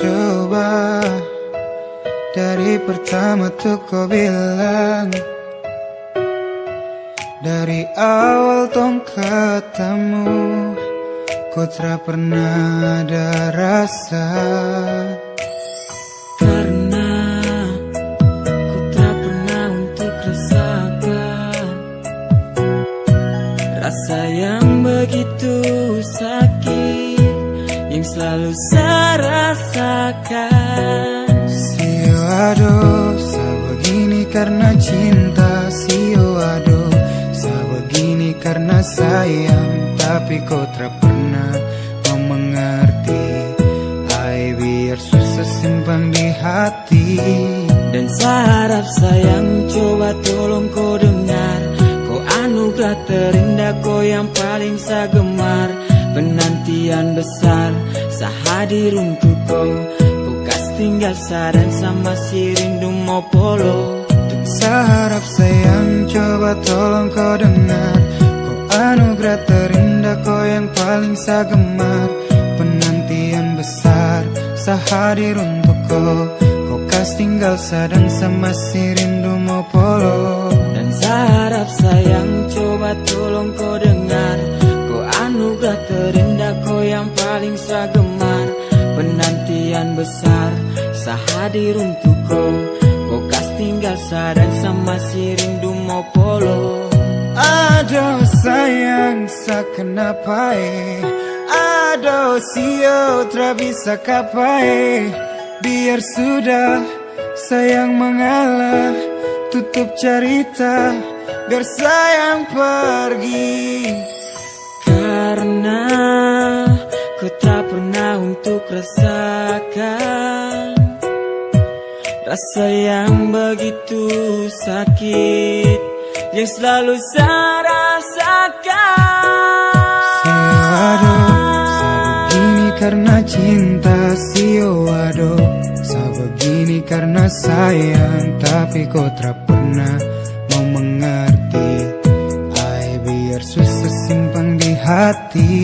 coba Dari pertama tuh kau bilang Dari awal tong ketemu Ku tak pernah ada rasa. Karena ku tak untuk Rasa yang begitu sakit Yang selalu saya rasakan. Sio aduh, begini karena cinta. Sio aduh, begini karena sayang. Tapi kau tak pernah mau mengerti. Hai biar susah simpan di hati. Dan saya harap sayang coba tolong kau dengar. Kau anugerah terindah kau yang paling saya gemar Penantian besar saya hadir untuk kau Kau kas tinggal saran sama si rindu mau polo Dan saya harap sayang coba tolong kau dengar. Kau anugerah terindah kau yang paling saya gemar Penantian besar saya hadir untuk kau Kau kas tinggal sadang sama si rindu mau polo Dan saya harap sayang coba tolong kau dengar anugerah terindah kau yang paling saya gemar Penantian besar saya hadir untuk kau Kau kas tinggal sadar sama si rindu mau polo Aduh sayang sa kenapa eh Aduh sio bisa kapai. Biar sudah sayang mengalah Tutup cerita. Biar sayang pergi pernah untuk rasakan Rasa yang begitu sakit Yang selalu saya rasakan. Sio begini karena cinta Sio aduh begini karena sayang Tapi kau tak pernah mau mengerti. Ay biar susah simpan di hati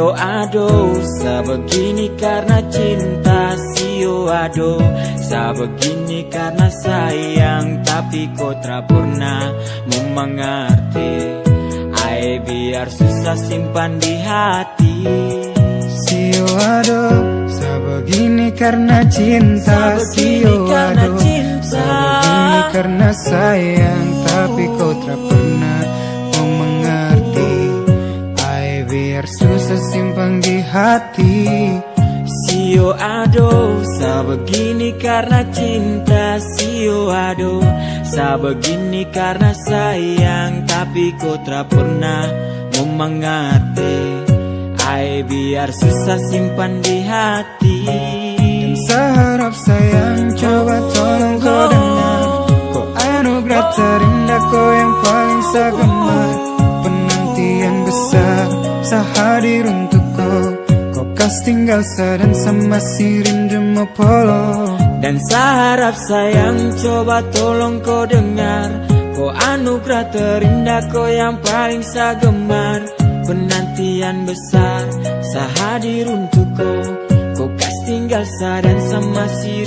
Sio ado, sa begini karena cinta Sio ado, sa begini karena sayang Tapi kau tak pernah mau mengerti. Ay biar susah simpan di hati. Sio aduh, sa begini karena cinta Sio karena aduh, cinta. sa begini karena sayang biar susah simpan di hati. Sio ado, sa begini karena cinta. Sio ado, sa begini karena sayang. Tapi kau tak pernah mau mengerti Ay biar susah simpan di hati. Dan seharap sayang coba tolong kau dengar. Kau anugerah terindah kau yang paling saya gemar Penantian besar saya hadir untuk kau kas tinggal sadan sama si rindu mau polo Dan seharap sayang coba tolong kau dengar. Kau anugerah terindah kau yang paling saya gemar Penantian besar saya hadir untuk kau kas tinggal sadan sama si